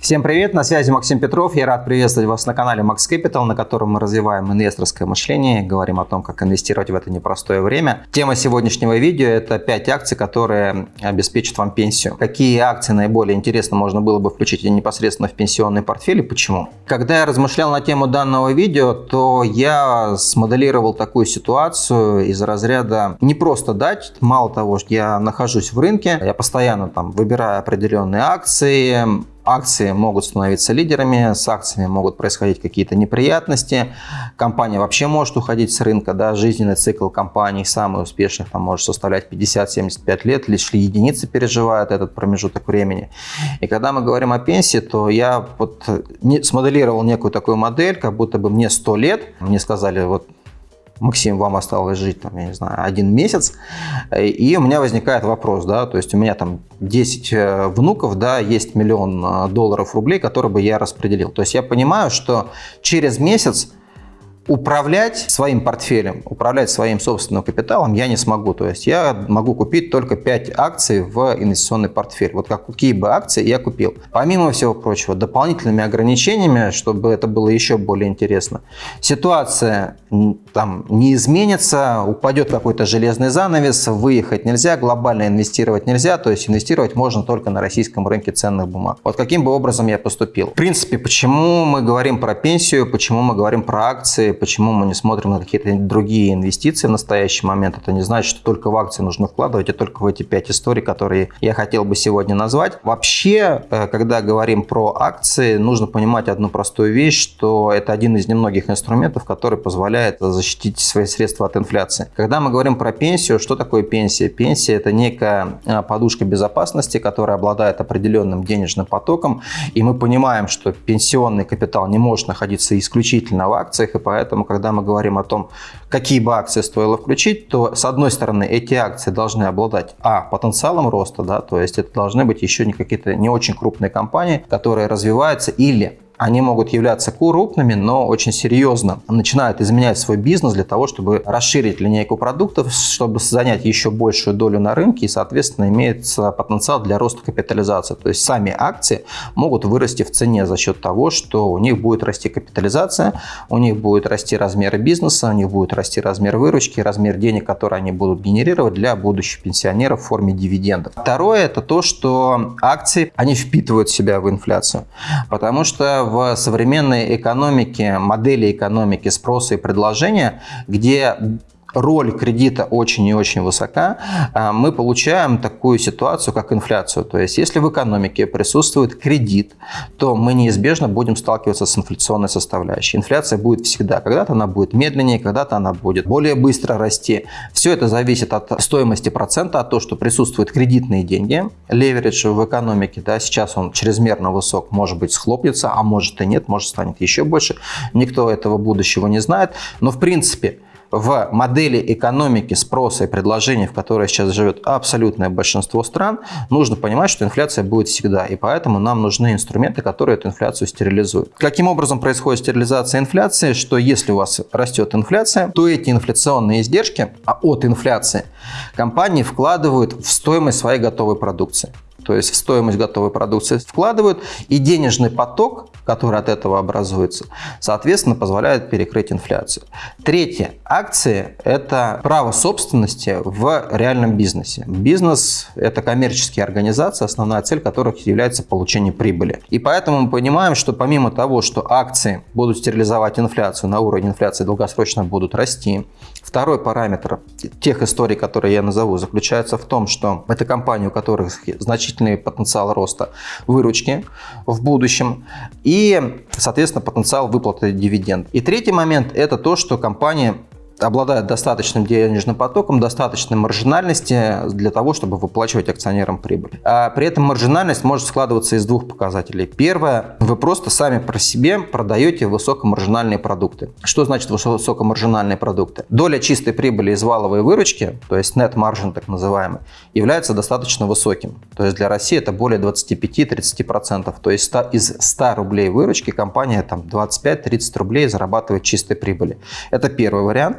Всем привет, на связи Максим Петров. Я рад приветствовать вас на канале Max Capital, на котором мы развиваем инвесторское мышление, говорим о том, как инвестировать в это непростое время. Тема сегодняшнего видео – это 5 акций, которые обеспечат вам пенсию. Какие акции наиболее интересно можно было бы включить непосредственно в пенсионный портфель и почему? Когда я размышлял на тему данного видео, то я смоделировал такую ситуацию из разряда не просто дать, мало того, что я нахожусь в рынке, я постоянно там выбираю определенные акции, акции могут становиться лидерами, с акциями могут происходить какие-то неприятности, компания вообще может уходить с рынка, да, жизненный цикл компаний самых успешных там может составлять 50-75 лет, лишь единицы переживают этот промежуток времени. И когда мы говорим о пенсии, то я вот смоделировал некую такую модель, как будто бы мне 100 лет, мне сказали, вот Максим, вам осталось жить, там, я не знаю, один месяц, и у меня возникает вопрос, да, то есть у меня там 10 э, внуков, да, есть миллион э, долларов рублей, которые бы я распределил. То есть я понимаю, что через месяц управлять своим портфелем, управлять своим собственным капиталом я не смогу. То есть я могу купить только 5 акций в инвестиционный портфель. Вот как, какие бы акции я купил. Помимо всего прочего, дополнительными ограничениями, чтобы это было еще более интересно, ситуация там не изменится, упадет какой-то железный занавес, выехать нельзя, глобально инвестировать нельзя, то есть инвестировать можно только на российском рынке ценных бумаг. Вот каким бы образом я поступил. В принципе, почему мы говорим про пенсию, почему мы говорим про акции, почему мы не смотрим на какие-то другие инвестиции в настоящий момент. Это не значит, что только в акции нужно вкладывать, а только в эти пять историй, которые я хотел бы сегодня назвать. Вообще, э, когда говорим про акции, нужно понимать одну простую вещь, что это один из немногих инструментов, который позволяет защитить свои средства от инфляции. Когда мы говорим про пенсию, что такое пенсия? Пенсия – это некая э, подушка безопасности, которая обладает определенным денежным потоком, и мы понимаем, что пенсионный капитал не может находиться исключительно в акциях, и поэтому Поэтому, когда мы говорим о том, какие бы акции стоило включить, то, с одной стороны, эти акции должны обладать, а, потенциалом роста, да, то есть это должны быть еще не какие-то не очень крупные компании, которые развиваются или они могут являться крупными, но очень серьезно начинают изменять свой бизнес для того, чтобы расширить линейку продуктов, чтобы занять еще большую долю на рынке и, соответственно, имеется потенциал для роста капитализации. То есть сами акции могут вырасти в цене за счет того, что у них будет расти капитализация, у них будет расти размер бизнеса, у них будет расти размер выручки, размер денег, которые они будут генерировать для будущих пенсионеров в форме дивидендов. Второе – это то, что акции, они впитывают себя в инфляцию, потому что в современной экономике, модели экономики спроса и предложения, где роль кредита очень и очень высока, а, мы получаем такую ситуацию, как инфляцию. То есть, если в экономике присутствует кредит, то мы неизбежно будем сталкиваться с инфляционной составляющей. Инфляция будет всегда. Когда-то она будет медленнее, когда-то она будет более быстро расти. Все это зависит от стоимости процента, от того, что присутствуют кредитные деньги. Леверидж в экономике, да, сейчас он чрезмерно высок, может быть, схлопнется, а может и нет, может станет еще больше. Никто этого будущего не знает. Но, в принципе, в модели экономики спроса и предложения, в которой сейчас живет абсолютное большинство стран, нужно понимать, что инфляция будет всегда. И поэтому нам нужны инструменты, которые эту инфляцию стерилизуют. Каким образом происходит стерилизация инфляции? Что если у вас растет инфляция, то эти инфляционные издержки а от инфляции компании вкладывают в стоимость своей готовой продукции то есть в стоимость готовой продукции вкладывают, и денежный поток, который от этого образуется, соответственно, позволяет перекрыть инфляцию. Третье. Акции – это право собственности в реальном бизнесе. Бизнес – это коммерческие организации, основная цель которых является получение прибыли. И поэтому мы понимаем, что помимо того, что акции будут стерилизовать инфляцию, на уровне инфляции долгосрочно будут расти, второй параметр тех историй, которые я назову, заключается в том, что это компании, у которых значительно значительный потенциал роста выручки в будущем и, соответственно, потенциал выплаты дивиденд. И третий момент – это то, что компания обладает достаточным денежным потоком, достаточной маржинальности для того, чтобы выплачивать акционерам прибыль. А при этом маржинальность может складываться из двух показателей. Первое, вы просто сами про себе продаете высокомаржинальные продукты. Что значит высокомаржинальные продукты? Доля чистой прибыли из валовой выручки, то есть net margin так называемый, является достаточно высоким. То есть для России это более 25-30%. То есть из 100 рублей выручки компания там 25-30 рублей зарабатывает чистой прибыли. Это первый вариант.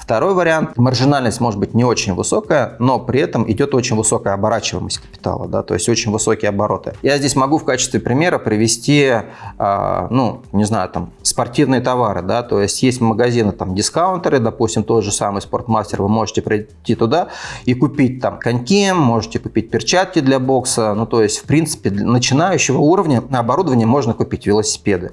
Второй вариант, маржинальность может быть не очень высокая, но при этом идет очень высокая оборачиваемость капитала, да, то есть очень высокие обороты. Я здесь могу в качестве примера привести, э, ну, не знаю, там, спортивные товары, да, то есть есть магазины, там, дискаунтеры, допустим, тот же самый Спортмастер, вы можете прийти туда и купить там коньки, можете купить перчатки для бокса, ну, то есть, в принципе, для начинающего уровня оборудования можно купить велосипеды.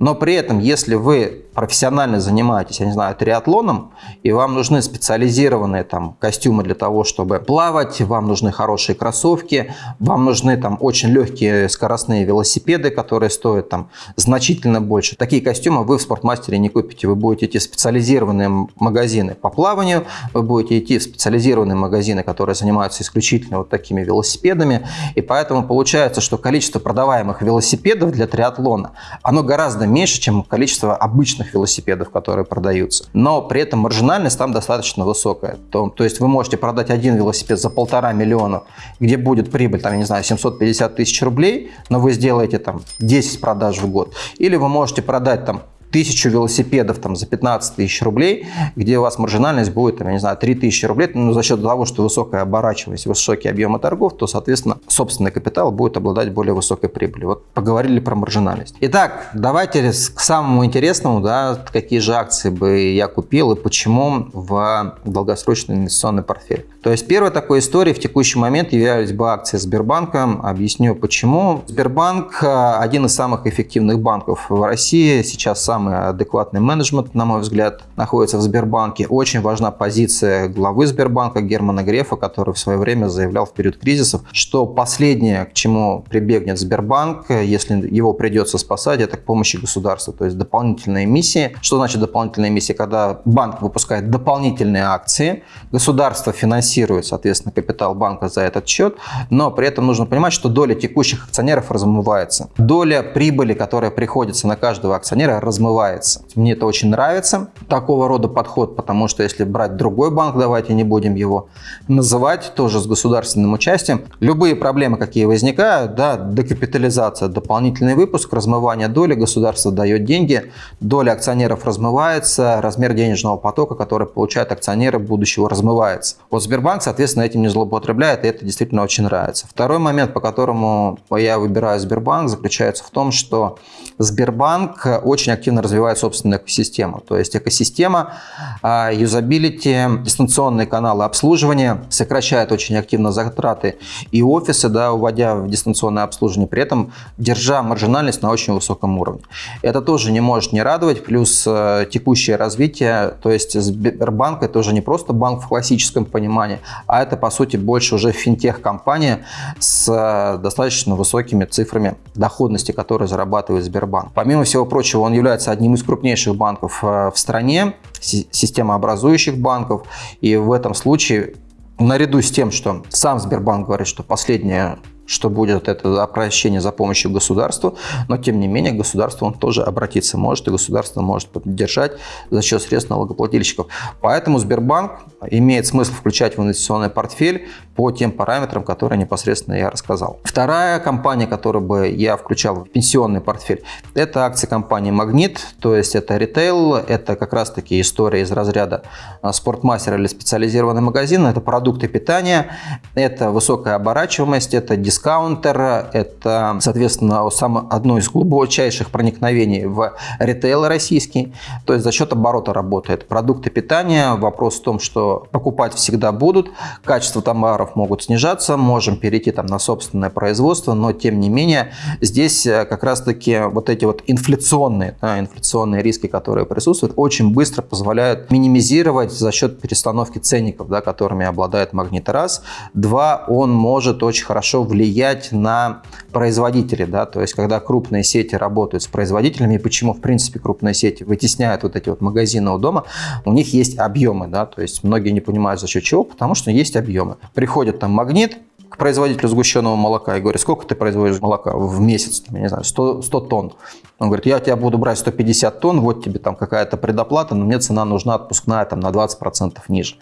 Но при этом, если вы профессионально занимаетесь, я не знаю, триатлоном, и вам нужны специализированные там костюмы для того, чтобы плавать, вам нужны хорошие кроссовки, вам нужны там очень легкие скоростные велосипеды, которые стоят там значительно больше. Такие костюмы вы в спортмастере не купите. Вы будете идти в специализированные магазины по плаванию, вы будете идти в специализированные магазины, которые занимаются исключительно вот такими велосипедами. И поэтому получается, что количество продаваемых велосипедов для триатлона, оно гораздо меньше, чем количество обычных велосипедов, которые продаются. Но при этом маржинальность там достаточно высокая. То, то есть вы можете продать один велосипед за полтора миллиона, где будет прибыль, там, я не знаю, 750 тысяч рублей, но вы сделаете там 10 продаж в год. Или вы можете продать там тысячу велосипедов там, за 15 тысяч рублей, где у вас маржинальность будет, там, я не знаю, 3 тысячи рублей, но за счет того, что высокая оборачиваемость, высокие объемы торгов, то, соответственно, собственный капитал будет обладать более высокой прибылью. Вот поговорили про маржинальность. Итак, давайте к самому интересному, да, какие же акции бы я купил и почему в долгосрочный инвестиционный портфель. То есть первой такой историей в текущий момент являлись бы акции Сбербанка. Объясню почему. Сбербанк один из самых эффективных банков в России. Сейчас самый самый адекватный менеджмент, на мой взгляд, находится в Сбербанке. Очень важна позиция главы Сбербанка Германа Грефа, который в свое время заявлял в период кризисов, что последнее, к чему прибегнет Сбербанк, если его придется спасать, это к помощи государства, то есть дополнительные эмиссии. Что значит дополнительные эмиссии? Когда банк выпускает дополнительные акции, государство финансирует, соответственно, капитал банка за этот счет, но при этом нужно понимать, что доля текущих акционеров размывается. Доля прибыли, которая приходится на каждого акционера, размывается забывается. Мне это очень нравится, такого рода подход, потому что если брать другой банк, давайте не будем его называть, тоже с государственным участием, любые проблемы, какие возникают, да, декапитализация, дополнительный выпуск, размывание доли, государство дает деньги, доля акционеров размывается, размер денежного потока, который получают акционеры будущего, размывается. Вот Сбербанк, соответственно, этим не злоупотребляет, и это действительно очень нравится. Второй момент, по которому я выбираю Сбербанк, заключается в том, что Сбербанк очень активно развивает собственную экосистему. То есть экосистема, а, юзабилити, дистанционные каналы обслуживания сокращает очень активно затраты и офисы, да, уводя в дистанционное обслуживание, при этом держа маржинальность на очень высоком уровне. Это тоже не может не радовать, плюс э, текущее развитие, то есть Сбербанк это уже не просто банк в классическом понимании, а это по сути больше уже финтех-компания с э, достаточно высокими цифрами доходности, которые зарабатывает Сбербанк. Помимо всего прочего, он является одним из крупнейших банков э, в стране, системообразующих банков. И в этом случае, наряду с тем, что сам Сбербанк говорит, что последнее что будет это обращение за помощью государству, но тем не менее государство он тоже обратиться может, и государство может поддержать за счет средств налогоплательщиков. Поэтому Сбербанк имеет смысл включать в инвестиционный портфель по тем параметрам, которые непосредственно я рассказал. Вторая компания, которую бы я включал в пенсионный портфель, это акции компании Магнит, то есть это ритейл, это как раз таки история из разряда а, спортмастера или специализированный магазин, это продукты питания, это высокая оборачиваемость, это дискаунтер, это, соответственно, самое, одно из глубочайших проникновений в ритейл российский, то есть за счет оборота работает. Продукты питания, вопрос в том, что покупать всегда будут, качество товаров могут снижаться, можем перейти там на собственное производство, но тем не менее здесь э, как раз-таки вот эти вот инфляционные, да, инфляционные риски, которые присутствуют, очень быстро позволяют минимизировать за счет перестановки ценников, да, которыми обладает магнит раз. Два, он может очень хорошо влиять влиять на производителей. Да? То есть, когда крупные сети работают с производителями, и почему, в принципе, крупные сети вытесняют вот эти вот магазины у дома, у них есть объемы. Да? То есть, многие не понимают, за счет чего, потому что есть объемы. Приходит там магнит, к производителю сгущенного молока и говорю, сколько ты производишь молока в месяц? Я не знаю, 100, 100 тонн. Он говорит, я тебя буду брать 150 тонн, вот тебе там какая-то предоплата, но мне цена нужна отпускная там на 20% ниже.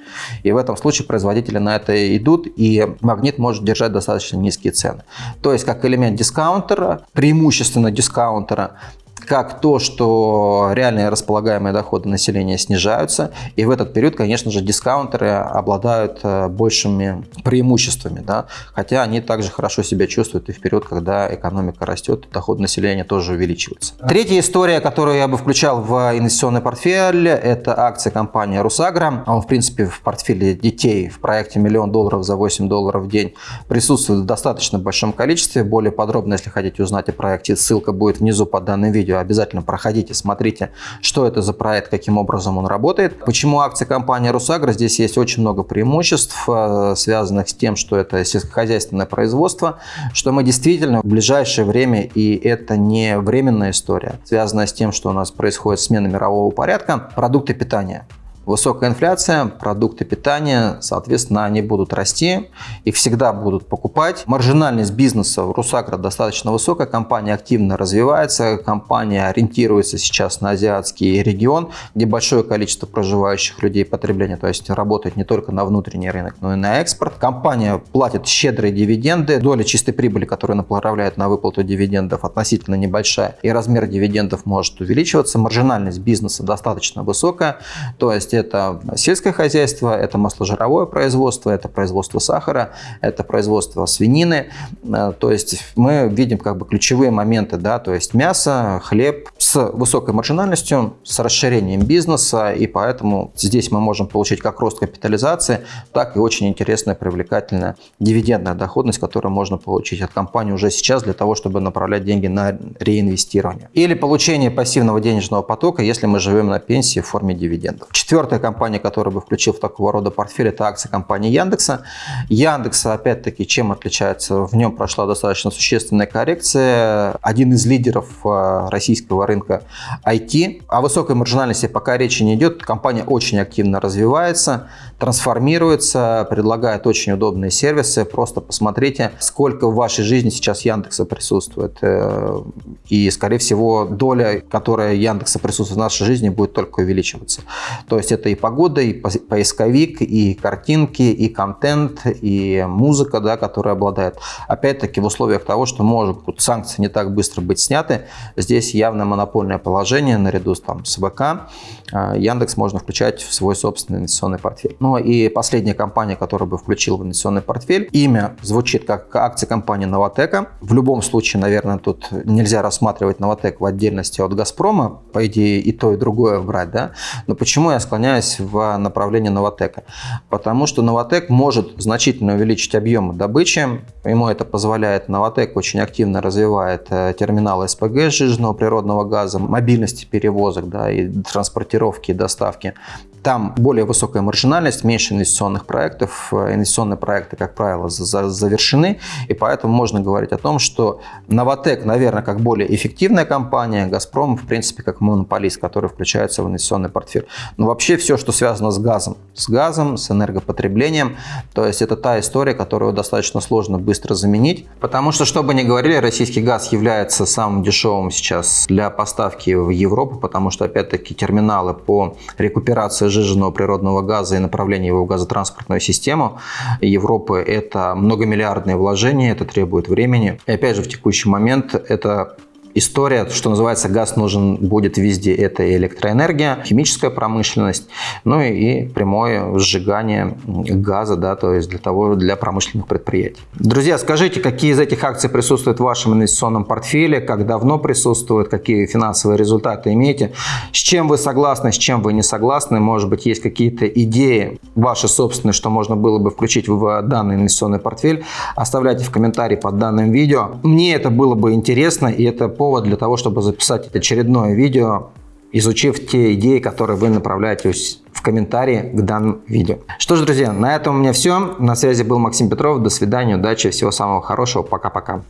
И в этом случае производители на это идут, и магнит может держать достаточно низкие цены. То есть как элемент дискаунтера, преимущественно дискаунтера, как то, что реальные располагаемые доходы населения снижаются, и в этот период, конечно же, дискаунтеры обладают э, большими преимуществами, да, хотя они также хорошо себя чувствуют и в период, когда экономика растет, доход населения тоже увеличивается. Третья история, которую я бы включал в инвестиционный портфель, это акции компании «Русагра». Он, в принципе, в портфеле детей в проекте «Миллион долларов за 8 долларов в день» присутствует в достаточно большом количестве. Более подробно, если хотите узнать о проекте, ссылка будет внизу под данным видео. Обязательно проходите, смотрите, что это за проект, каким образом он работает. Почему акции компании «Русагра»? Здесь есть очень много преимуществ, э, связанных с тем, что это сельскохозяйственное производство, что мы действительно в ближайшее время, и это не временная история, связанная с тем, что у нас происходит смена мирового порядка, продукты питания. Высокая инфляция, продукты питания, соответственно, они будут расти, их всегда будут покупать. Маржинальность бизнеса в Русагра достаточно высокая, компания активно развивается, компания ориентируется сейчас на азиатский регион, где большое количество проживающих людей потребления, то есть работает не только на внутренний рынок, но и на экспорт. Компания платит щедрые дивиденды, доля чистой прибыли, которая направляет на выплату дивидендов, относительно небольшая, и размер дивидендов может увеличиваться. Маржинальность бизнеса достаточно высокая, то есть это сельское хозяйство, это масложировое производство, это производство сахара, это производство свинины. Э, то есть мы видим как бы ключевые моменты, да, то есть мясо, хлеб с высокой маржинальностью, с расширением бизнеса, и поэтому здесь мы можем получить как рост капитализации, так и очень интересная, привлекательная дивидендная доходность, которую можно получить от компании уже сейчас для того, чтобы направлять деньги на реинвестирование. Или получение пассивного денежного потока, если мы живем на пенсии в форме дивидендов. Четвертый Четвертая компания, которую бы включил в такого рода портфель, это акции компании Яндекса. Яндекса, опять-таки, чем отличается? В нем прошла достаточно существенная коррекция. Один из лидеров э, российского рынка IT. О высокой маржинальности пока речи не идет. Компания очень активно развивается, трансформируется, предлагает очень удобные сервисы. Просто посмотрите, сколько в вашей жизни сейчас Яндекса присутствует. Э, и, скорее всего, доля, которая Яндекса присутствует в нашей жизни, будет только увеличиваться. То есть это и погода, и поисковик, и картинки, и контент, и музыка, да, которая обладает. Опять-таки в условиях того, что может санкции не так быстро быть сняты, здесь явно монопольное положение наряду с, там, с ВК. А, Яндекс можно включать в свой собственный инвестиционный портфель. Ну и последняя компания, которую бы включил в инвестиционный портфель, имя звучит как акция компании Новотека. В любом случае, наверное, тут нельзя рассматривать Новотек в отдельности от Газпрома. По идее, и то, и другое брать, да. Но почему я склоняюсь в направлении Новотека. Потому что Новотек может значительно увеличить объемы добычи. Ему это позволяет. Новотек очень активно развивает э, терминалы СПГ сжиженного природного газа, мобильности перевозок да, и транспортировки и доставки. Там более высокая маржинальность, меньше инвестиционных проектов. Э, инвестиционные проекты, как правило, завершены. И поэтому можно говорить о том, что Новотек, наверное, как более эффективная компания, Газпром, в принципе, как монополист, который включается в инвестиционный портфель. Но вообще все, что связано с газом, с газом, с энергопотреблением, то есть это та история, которую достаточно сложно быстро заменить. Потому что, что бы ни говорили, российский газ является самым дешевым сейчас для поставки в Европу, потому что, опять-таки, терминалы по рекуперации сжиженного природного газа и направление его в газотранспортную систему Европы – это многомиллиардные вложения, это требует времени. И опять же, в текущий момент это история, что называется, газ нужен будет везде. Это и электроэнергия, химическая промышленность, ну и прямое сжигание газа, да, то есть для того, для промышленных предприятий. Друзья, скажите, какие из этих акций присутствуют в вашем инвестиционном портфеле, как давно присутствуют, какие финансовые результаты имеете, с чем вы согласны, с чем вы не согласны, может быть, есть какие-то идеи ваши собственные, что можно было бы включить в данный инвестиционный портфель, оставляйте в комментарии под данным видео. Мне это было бы интересно, и это повод для того, чтобы записать очередное видео, изучив те идеи, которые вы направляете в комментарии к данному видео. Что ж, друзья, на этом у меня все. На связи был Максим Петров. До свидания, удачи, всего самого хорошего. Пока-пока.